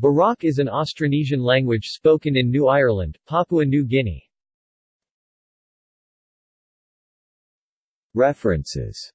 Barak is an Austronesian language spoken in New Ireland, Papua New Guinea. References